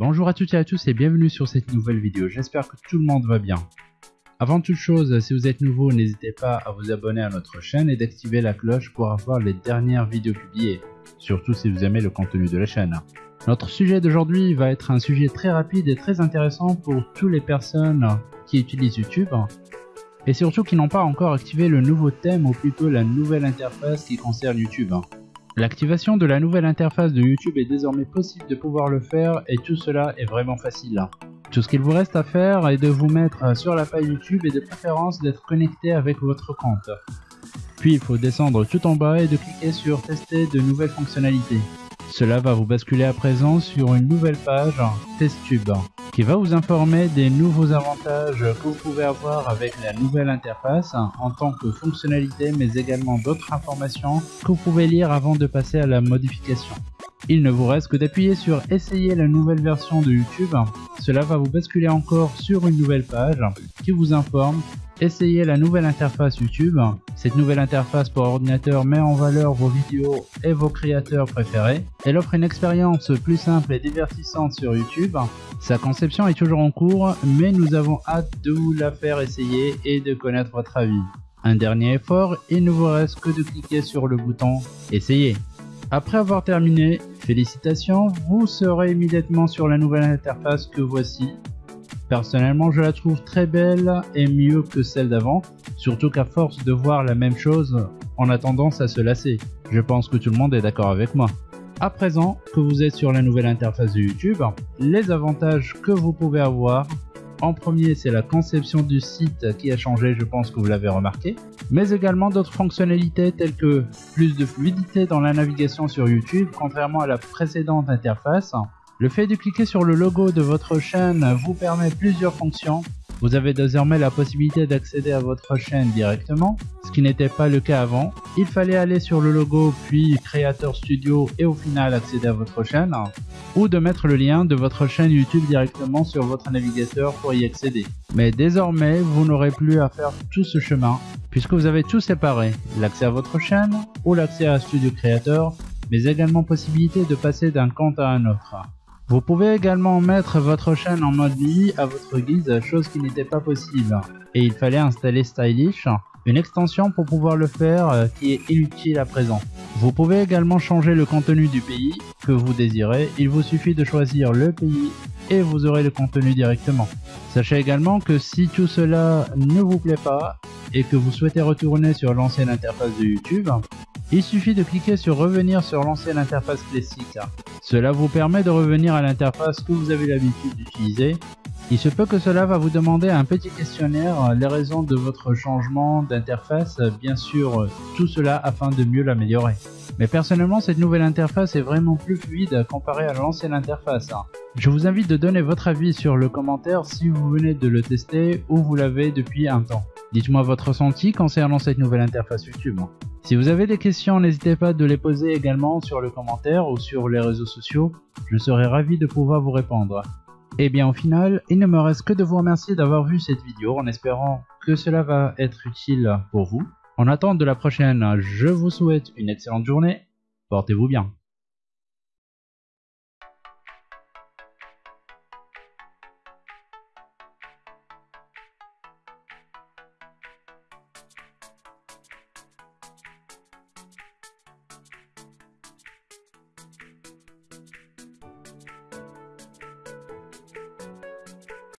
Bonjour à toutes et à tous et bienvenue sur cette nouvelle vidéo, j'espère que tout le monde va bien. Avant toute chose, si vous êtes nouveau, n'hésitez pas à vous abonner à notre chaîne et d'activer la cloche pour avoir les dernières vidéos publiées, surtout si vous aimez le contenu de la chaîne. Notre sujet d'aujourd'hui va être un sujet très rapide et très intéressant pour toutes les personnes qui utilisent YouTube et surtout qui n'ont pas encore activé le nouveau thème ou plutôt la nouvelle interface qui concerne YouTube. L'activation de la nouvelle interface de YouTube est désormais possible de pouvoir le faire et tout cela est vraiment facile. Tout ce qu'il vous reste à faire est de vous mettre sur la page YouTube et de préférence d'être connecté avec votre compte. Puis il faut descendre tout en bas et de cliquer sur tester de nouvelles fonctionnalités. Cela va vous basculer à présent sur une nouvelle page TestTube qui va vous informer des nouveaux avantages que vous pouvez avoir avec la nouvelle interface en tant que fonctionnalité mais également d'autres informations que vous pouvez lire avant de passer à la modification. Il ne vous reste que d'appuyer sur essayer la nouvelle version de YouTube. Cela va vous basculer encore sur une nouvelle page qui vous informe Essayez la nouvelle interface YouTube. Cette nouvelle interface pour ordinateur met en valeur vos vidéos et vos créateurs préférés. Elle offre une expérience plus simple et divertissante sur YouTube. Sa conception est toujours en cours, mais nous avons hâte de vous la faire essayer et de connaître votre avis. Un dernier effort, il ne vous reste que de cliquer sur le bouton Essayer. Après avoir terminé, félicitations, vous serez immédiatement sur la nouvelle interface que voici Personnellement, je la trouve très belle et mieux que celle d'avant, surtout qu'à force de voir la même chose, on a tendance à se lasser. Je pense que tout le monde est d'accord avec moi. À présent que vous êtes sur la nouvelle interface de YouTube, les avantages que vous pouvez avoir en premier, c'est la conception du site qui a changé, je pense que vous l'avez remarqué, mais également d'autres fonctionnalités telles que plus de fluidité dans la navigation sur YouTube, contrairement à la précédente interface, le fait de cliquer sur le logo de votre chaîne vous permet plusieurs fonctions. Vous avez désormais la possibilité d'accéder à votre chaîne directement, ce qui n'était pas le cas avant. Il fallait aller sur le logo puis Creator Studio et au final accéder à votre chaîne, ou de mettre le lien de votre chaîne YouTube directement sur votre navigateur pour y accéder. Mais désormais, vous n'aurez plus à faire tout ce chemin, puisque vous avez tout séparé, l'accès à votre chaîne ou l'accès à Studio Creator, mais également possibilité de passer d'un compte à un autre. Vous pouvez également mettre votre chaîne en mode vie à votre guise, chose qui n'était pas possible. Et il fallait installer Stylish, une extension pour pouvoir le faire euh, qui est inutile à présent. Vous pouvez également changer le contenu du pays que vous désirez, il vous suffit de choisir le pays et vous aurez le contenu directement. Sachez également que si tout cela ne vous plaît pas et que vous souhaitez retourner sur l'ancienne interface de YouTube, il suffit de cliquer sur revenir sur l'ancienne interface classique. Cela vous permet de revenir à l'interface que vous avez l'habitude d'utiliser. Il se peut que cela va vous demander un petit questionnaire, les raisons de votre changement d'interface, bien sûr tout cela afin de mieux l'améliorer. Mais personnellement cette nouvelle interface est vraiment plus fluide comparée à l'ancienne interface. Je vous invite de donner votre avis sur le commentaire si vous venez de le tester ou vous l'avez depuis un temps. Dites-moi votre ressenti concernant cette nouvelle interface YouTube. Si vous avez des questions, n'hésitez pas de les poser également sur le commentaire ou sur les réseaux sociaux, je serai ravi de pouvoir vous répondre. Et bien au final, il ne me reste que de vous remercier d'avoir vu cette vidéo en espérant que cela va être utile pour vous. En attente de la prochaine, je vous souhaite une excellente journée, portez-vous bien.